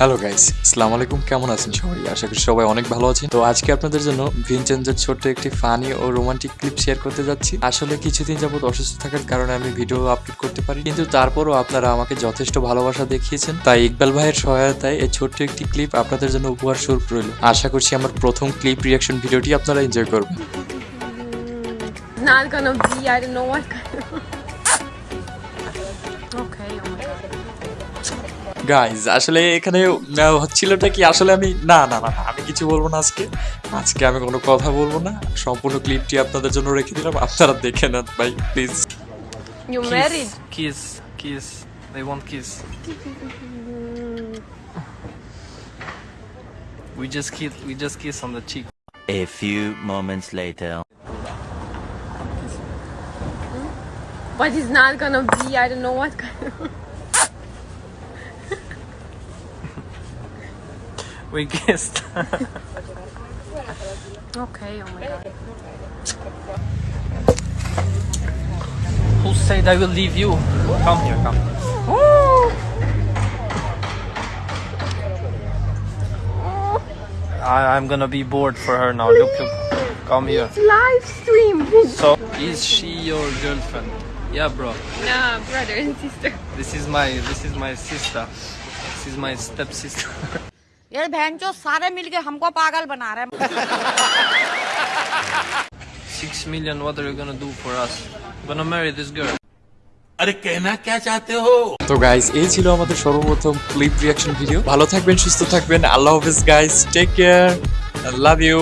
Hello guys আসসালামু আলাইকুম কেমন আছেন সবাই? আশা করি সবাই অনেক ভালো আছেন। তো আজকে আপনাদের জন্য ভিনচেঞ্জের ছোট্ট একটি ফানি ও রোমান্টিক ক্লিপ শেয়ার করতে যাচ্ছি। আসলে কিছুদিন যাবত অসুস্থ থাকার কারণে আমি ভিডিও আপলোড করতে পারি কিন্তু তারপরও আপনারা আমাকে যথেষ্ট ভালোবাসা দেখিয়েছেন। তাই ইকবাল ভাইয়ের সহায়তায় এই ছোট্ট একটি ক্লিপ আপনাদের জন্য উপহার স্বরূপ রইল। আশা করছি আমার প্রথম ক্লিপ রিয়াকশন ভিডিওটি আপনারা এনজয় করবেন। গাইজ আসলে এখানে হচ্ছিলটা কি আসলে আমি না না না আমি কিছু বলব না আজকে। আজকে আমি কোনো কথা বলব না। সম্পূর্ণ ক্লিপটি আপনাদের জন্য রেখে দিলাম। আপনারা দেখে না ভাই please you married kiss kiss they want kiss we just kiss we just kiss on the cheek a few moments later What is not gonna be, I don't know what kind of... We kissed. Okay, oh my god. Who said I will leave you? Come here, come. I, I'm gonna be bored for her now. Look, look. Come here. It's Live stream. So, is she your girlfriend? Yeah, bro. nah, brother and sister. This is my this is my sister. This is my stepsister. ये बहन जो सारे मिलके हमको पागल बना रहे हैं Six million. What are you gonna do for us? I'm gonna marry this girl. अरे कहना क्या चाहते हो তো গাইজ এই ছিল আমাদের সর্বপ্রথম ক্লিপ রিয়াকশন ভিডিও ভালো থাকবেন সুস্থ থাকবেন আল্লাহ হাফিজ guys take care love you